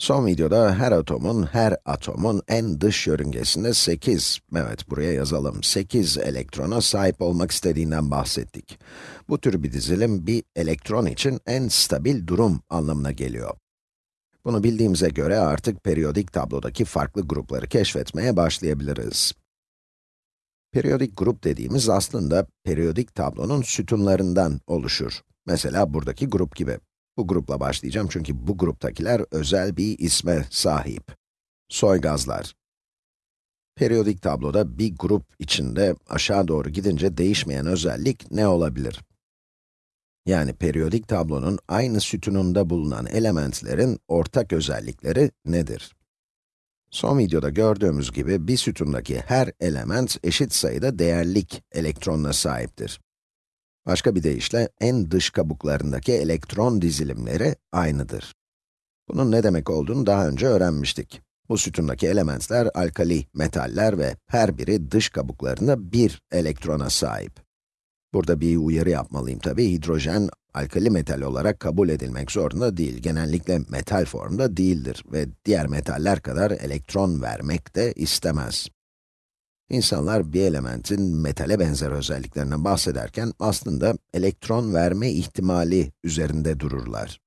Son videoda her atomun, her atomun en dış yörüngesinde 8, evet buraya yazalım, 8 elektrona sahip olmak istediğinden bahsettik. Bu tür bir dizilim, bir elektron için en stabil durum anlamına geliyor. Bunu bildiğimize göre artık periyodik tablodaki farklı grupları keşfetmeye başlayabiliriz. Periyodik grup dediğimiz aslında periyodik tablonun sütunlarından oluşur. Mesela buradaki grup gibi. Bu grupla başlayacağım çünkü bu gruptakiler özel bir isme sahip. Soy gazlar. Periyodik tabloda bir grup içinde aşağı doğru gidince değişmeyen özellik ne olabilir? Yani periyodik tablonun aynı sütununda bulunan elementlerin ortak özellikleri nedir? Son videoda gördüğümüz gibi bir sütundaki her element eşit sayıda değerlik elektronuna sahiptir. Başka bir deyişle, en dış kabuklarındaki elektron dizilimleri aynıdır. Bunun ne demek olduğunu daha önce öğrenmiştik. Bu sütundaki elementler alkali metaller ve her biri dış kabuklarında bir elektrona sahip. Burada bir uyarı yapmalıyım tabi. Hidrojen, alkali metal olarak kabul edilmek zorunda değil. Genellikle metal formda değildir ve diğer metaller kadar elektron vermek de istemez. İnsanlar bir elementin metale benzer özelliklerinden bahsederken aslında elektron verme ihtimali üzerinde dururlar.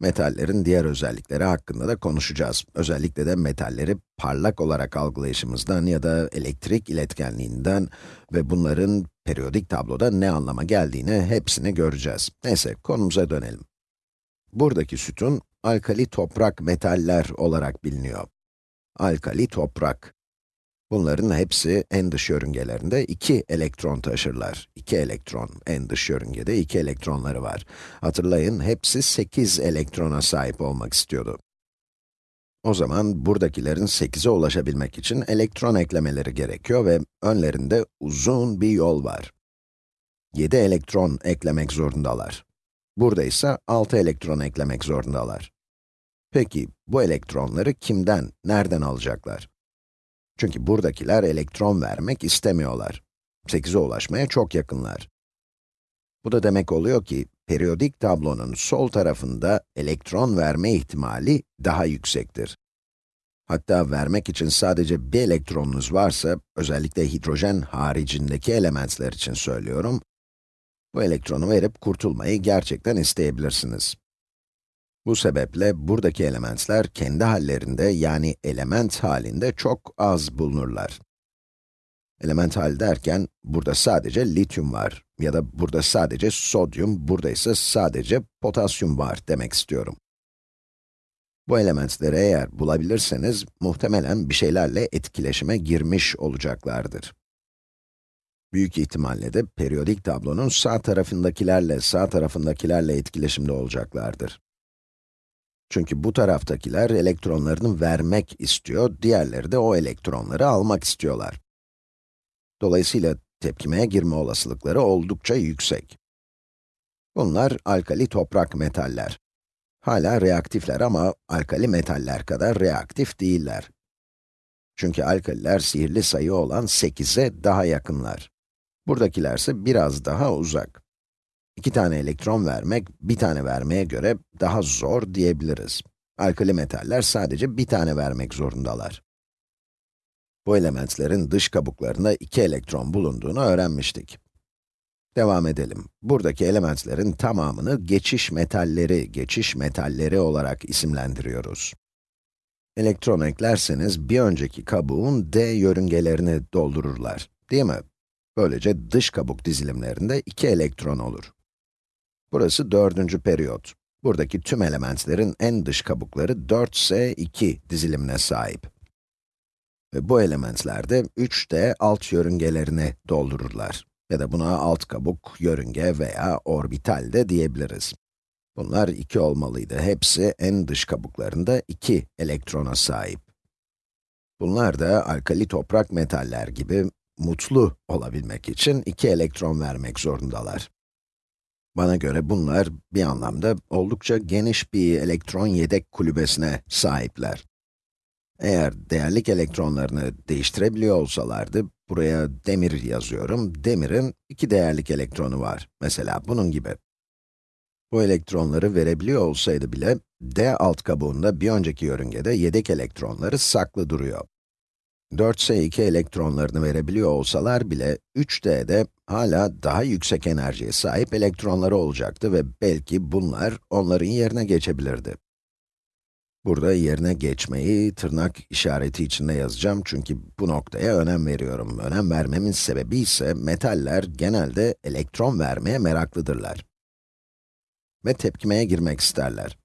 Metallerin diğer özellikleri hakkında da konuşacağız. Özellikle de metalleri parlak olarak algılayışımızdan ya da elektrik iletkenliğinden ve bunların periyodik tabloda ne anlama geldiğini hepsini göreceğiz. Neyse, konumuza dönelim. Buradaki sütun, alkali toprak metaller olarak biliniyor. Alkali toprak. Bunların hepsi en dış yörüngelerinde 2 elektron taşırlar. 2 elektron, en dış yörüngede 2 elektronları var. Hatırlayın, hepsi 8 elektrona sahip olmak istiyordu. O zaman buradakilerin 8'e ulaşabilmek için elektron eklemeleri gerekiyor ve önlerinde uzun bir yol var. 7 elektron eklemek zorundalar. Burada ise 6 elektron eklemek zorundalar. Peki, bu elektronları kimden, nereden alacaklar? Çünkü buradakiler elektron vermek istemiyorlar. 8'e ulaşmaya çok yakınlar. Bu da demek oluyor ki, periyodik tablonun sol tarafında elektron verme ihtimali daha yüksektir. Hatta vermek için sadece bir elektronunuz varsa, özellikle hidrojen haricindeki elementler için söylüyorum, bu elektronu verip kurtulmayı gerçekten isteyebilirsiniz. Bu sebeple buradaki elementler kendi hallerinde yani element halinde çok az bulunurlar. Element hal derken, burada sadece lityum var ya da burada sadece sodyum, burada ise sadece potasyum var demek istiyorum. Bu elementleri eğer bulabilirseniz, muhtemelen bir şeylerle etkileşime girmiş olacaklardır. Büyük ihtimalle de periyodik tablonun sağ tarafındakilerle sağ tarafındakilerle etkileşimde olacaklardır. Çünkü bu taraftakiler elektronlarını vermek istiyor, diğerleri de o elektronları almak istiyorlar. Dolayısıyla tepkimeye girme olasılıkları oldukça yüksek. Bunlar alkali toprak metaller. Hala reaktifler ama alkali metaller kadar reaktif değiller. Çünkü alkaliler sihirli sayı olan 8'e daha yakınlar. Buradakiler ise biraz daha uzak. İki tane elektron vermek, bir tane vermeye göre daha zor diyebiliriz. Alkali metaller sadece bir tane vermek zorundalar. Bu elementlerin dış kabuklarında iki elektron bulunduğunu öğrenmiştik. Devam edelim. Buradaki elementlerin tamamını geçiş metalleri, geçiş metalleri olarak isimlendiriyoruz. Elektron eklerseniz bir önceki kabuğun d yörüngelerini doldururlar, değil mi? Böylece dış kabuk dizilimlerinde iki elektron olur. Burası dördüncü periyot. Buradaki tüm elementlerin en dış kabukları 4s2 dizilimine sahip. Ve bu elementler de 3d alt yörüngelerini doldururlar. Ya da buna alt kabuk, yörünge veya orbital de diyebiliriz. Bunlar 2 olmalıydı. Hepsi en dış kabuklarında 2 elektrona sahip. Bunlar da alkali toprak metaller gibi mutlu olabilmek için 2 elektron vermek zorundalar. Bana göre bunlar bir anlamda oldukça geniş bir elektron yedek kulübesine sahipler. Eğer değerlik elektronlarını değiştirebiliyor olsalardı, buraya demir yazıyorum, demirin iki değerlik elektronu var. Mesela bunun gibi. Bu elektronları verebiliyor olsaydı bile, D alt kabuğunda bir önceki yörüngede yedek elektronları saklı duruyor. 4s2 elektronlarını verebiliyor olsalar bile 3D'de hala daha yüksek enerjiye sahip elektronları olacaktı ve belki bunlar onların yerine geçebilirdi. Burada yerine geçmeyi tırnak işareti içinde yazacağım çünkü bu noktaya önem veriyorum. Önem vermemin sebebi ise metaller genelde elektron vermeye meraklıdırlar. Ve tepkimeye girmek isterler.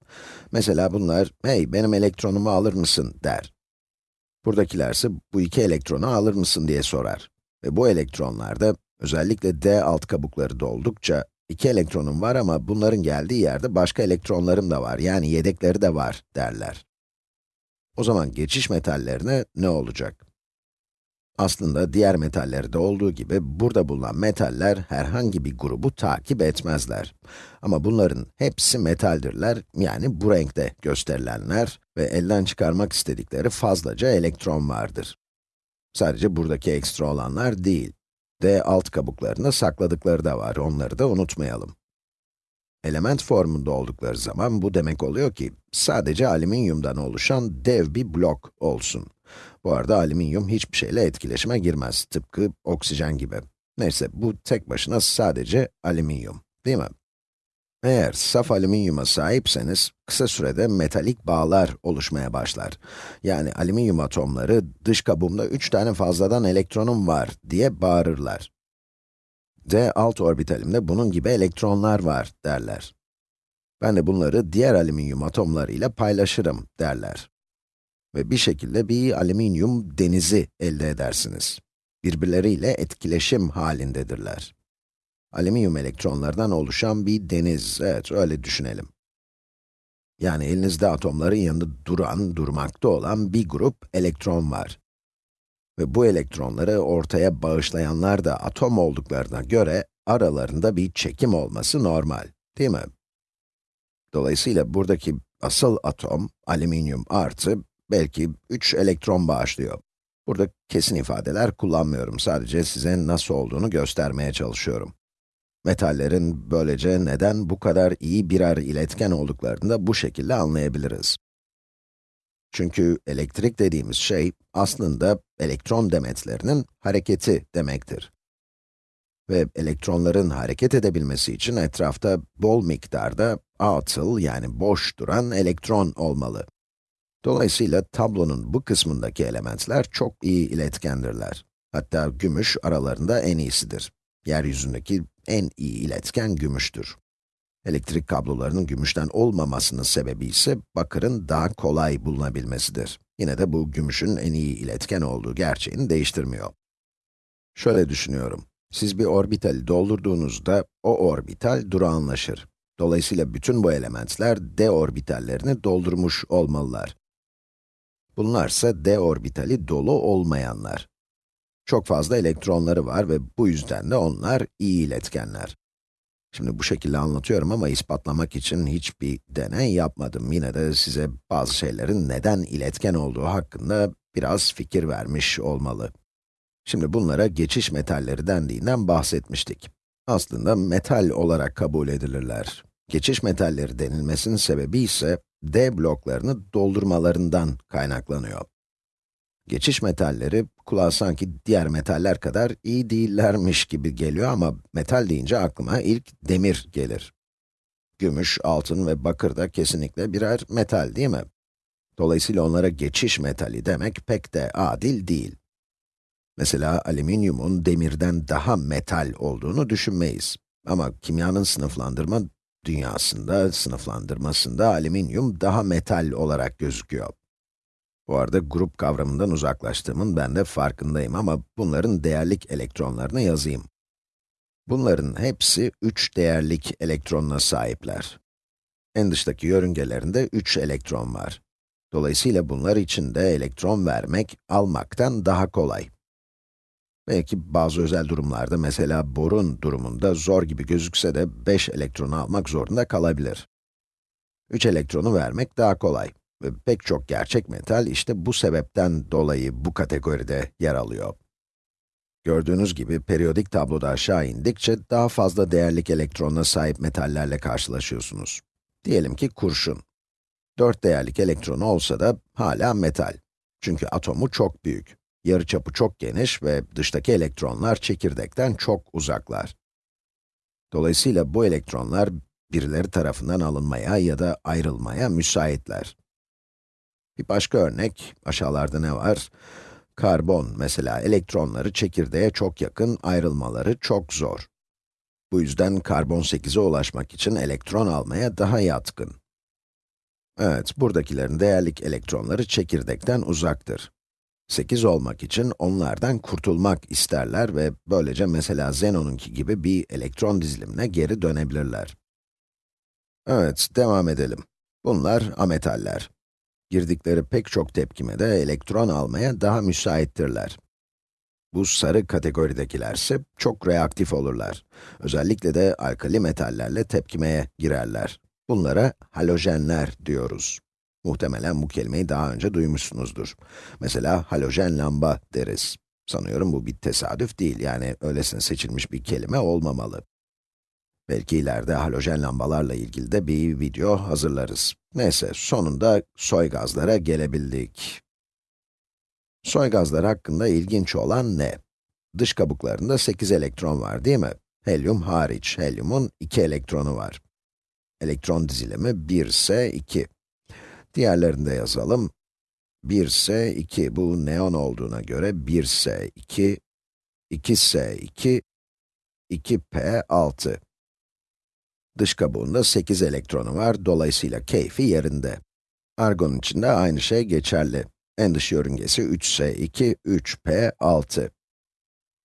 Mesela bunlar, hey benim elektronumu alır mısın der. Buradakilerse bu iki elektronu alır mısın diye sorar. Ve bu elektronlarda, özellikle d alt kabukları doldukça, iki elektronum var ama bunların geldiği yerde başka elektronlarım da var, yani yedekleri de var derler. O zaman geçiş metallerine ne olacak? Aslında diğer metallerde olduğu gibi burada bulunan metaller herhangi bir grubu takip etmezler. Ama bunların hepsi metaldirler, yani bu renkte gösterilenler ve elden çıkarmak istedikleri fazlaca elektron vardır. Sadece buradaki ekstra olanlar değil. D alt kabuklarını sakladıkları da var, onları da unutmayalım. Element formunda oldukları zaman bu demek oluyor ki, sadece alüminyumdan oluşan dev bir blok olsun. Bu arada alüminyum hiçbir şeyle etkileşime girmez, tıpkı oksijen gibi. Neyse, bu tek başına sadece alüminyum, değil mi? Eğer saf alüminyuma sahipseniz, kısa sürede metalik bağlar oluşmaya başlar. Yani alüminyum atomları, dış kabuğumda 3 tane fazladan elektronum var diye bağırırlar. D alt orbitalimde bunun gibi elektronlar var derler. Ben de bunları diğer alüminyum atomlarıyla paylaşırım derler. Ve bir şekilde bir alüminyum denizi elde edersiniz. Birbirleriyle etkileşim halindedirler. Alüminyum elektronlardan oluşan bir deniz, evet öyle düşünelim. Yani elinizde atomların yanında duran, durmakta olan bir grup elektron var. Ve bu elektronları ortaya bağışlayanlar da atom olduklarına göre aralarında bir çekim olması normal, değil mi? Dolayısıyla buradaki asıl atom, alüminyum artı, belki 3 elektron bağışlıyor. Burada kesin ifadeler kullanmıyorum, sadece size nasıl olduğunu göstermeye çalışıyorum. Metallerin böylece neden bu kadar iyi birer iletken olduklarını da bu şekilde anlayabiliriz. Çünkü elektrik dediğimiz şey, aslında elektron demetlerinin hareketi demektir. Ve elektronların hareket edebilmesi için etrafta bol miktarda atıl yani boş duran elektron olmalı. Dolayısıyla tablonun bu kısmındaki elementler çok iyi iletkendirler. Hatta gümüş aralarında en iyisidir. Yeryüzündeki en iyi iletken gümüştür. Elektrik kablolarının gümüşten olmamasının sebebi ise bakırın daha kolay bulunabilmesidir. Yine de bu gümüşün en iyi iletken olduğu gerçeğini değiştirmiyor. Şöyle düşünüyorum. Siz bir orbitali doldurduğunuzda o orbital durağanlaşır. Dolayısıyla bütün bu elementler d orbitallerini doldurmuş olmalılar. Bunlarsa d orbitali dolu olmayanlar. Çok fazla elektronları var ve bu yüzden de onlar iyi iletkenler. Şimdi bu şekilde anlatıyorum ama ispatlamak için hiçbir deney yapmadım. Yine de size bazı şeylerin neden iletken olduğu hakkında biraz fikir vermiş olmalı. Şimdi bunlara geçiş metalleri dendiğinden bahsetmiştik. Aslında metal olarak kabul edilirler. Geçiş metalleri denilmesinin sebebi ise D bloklarını doldurmalarından kaynaklanıyor. Geçiş metalleri, kulağa sanki diğer metaller kadar iyi değillermiş gibi geliyor ama metal deyince aklıma ilk demir gelir. Gümüş, altın ve bakır da kesinlikle birer metal değil mi? Dolayısıyla onlara geçiş metali demek pek de adil değil. Mesela alüminyumun demirden daha metal olduğunu düşünmeyiz. Ama kimyanın sınıflandırma dünyasında, sınıflandırmasında alüminyum daha metal olarak gözüküyor. Bu arada grup kavramından uzaklaştığımın ben de farkındayım ama bunların değerlik elektronlarını yazayım. Bunların hepsi 3 değerlik elektronuna sahipler. En dıştaki yörüngelerinde 3 elektron var. Dolayısıyla bunlar için de elektron vermek, almaktan daha kolay. Belki bazı özel durumlarda, mesela borun durumunda zor gibi gözükse de 5 elektronu almak zorunda kalabilir. 3 elektronu vermek daha kolay. Ve pek çok gerçek metal işte bu sebepten dolayı bu kategoride yer alıyor. Gördüğünüz gibi periyodik tabloda aşağı indikçe daha fazla değerlik elektronuna sahip metallerle karşılaşıyorsunuz. Diyelim ki kurşun. 4 değerlik elektronu olsa da hala metal. Çünkü atomu çok büyük. Yarıçapı çok geniş ve dıştaki elektronlar çekirdekten çok uzaklar. Dolayısıyla bu elektronlar birileri tarafından alınmaya ya da ayrılmaya müsaitler. Bir başka örnek, aşağılarda ne var? Karbon mesela elektronları çekirdeğe çok yakın, ayrılmaları çok zor. Bu yüzden karbon 8'e ulaşmak için elektron almaya daha yatkın. Evet, buradakilerin değerlik elektronları çekirdekten uzaktır. 8 olmak için onlardan kurtulmak isterler ve böylece mesela Zenon'unki gibi bir elektron dizilimine geri dönebilirler. Evet, devam edelim. Bunlar ametaller. Girdikleri pek çok tepkimede elektron almaya daha müsaittirler. Bu sarı kategoridekilerse çok reaktif olurlar. Özellikle de alkali metallerle tepkimeye girerler. Bunlara halojenler diyoruz. Muhtemelen bu kelimeyi daha önce duymuşsunuzdur. Mesela halojen lamba deriz. Sanıyorum bu bir tesadüf değil, yani öylesine seçilmiş bir kelime olmamalı. Belki ileride halojen lambalarla ilgili de bir video hazırlarız. Neyse, sonunda soy gazlara gelebildik. Soy gazlar hakkında ilginç olan ne? Dış kabuklarında 8 elektron var değil mi? Helyum hariç, helyumun 2 elektronu var. Elektron dizilimi 1 ise 2. Diğerlerini de yazalım. 1 ise 2, bu neon olduğuna göre 1 ise 2, 2 ise 2, 2p 6. Dış kabuğunda 8 elektronu var, dolayısıyla keyfi yerinde. Argon için de aynı şey geçerli. En dış yörüngesi 3s2, 3p6.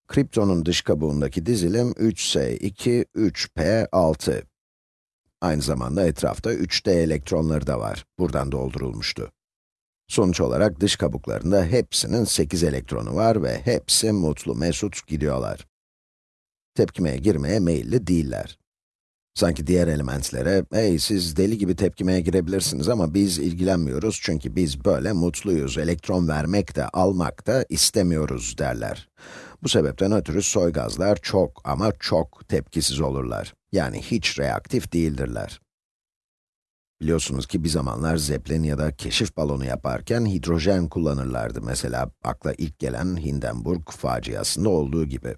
Kriptonun dış kabuğundaki dizilim 3s2, 3p6. Aynı zamanda etrafta 3d elektronları da var. Buradan doldurulmuştu. Sonuç olarak dış kabuklarında hepsinin 8 elektronu var ve hepsi mutlu, mesut gidiyorlar. Tepkimeye girmeye meyilli değiller. Sanki diğer elementlere, hey siz deli gibi tepkimeye girebilirsiniz ama biz ilgilenmiyoruz çünkü biz böyle mutluyuz, elektron vermek de almak da istemiyoruz derler. Bu sebepten ötürü soy gazlar çok ama çok tepkisiz olurlar. Yani hiç reaktif değildirler. Biliyorsunuz ki bir zamanlar zeplin ya da keşif balonu yaparken hidrojen kullanırlardı. Mesela akla ilk gelen Hindenburg faciasında olduğu gibi.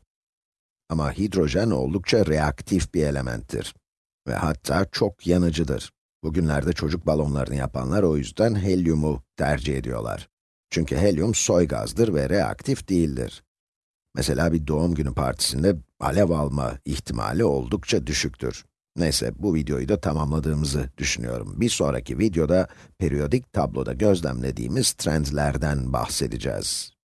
Ama hidrojen oldukça reaktif bir elementtir ve hatta çok yanıcıdır. Bugünlerde çocuk balonlarını yapanlar o yüzden helyumu tercih ediyorlar. Çünkü helyum soy gazdır ve reaktif değildir. Mesela bir doğum günü partisinde alev alma ihtimali oldukça düşüktür. Neyse, bu videoyu da tamamladığımızı düşünüyorum. Bir sonraki videoda periyodik tabloda gözlemlediğimiz trendlerden bahsedeceğiz.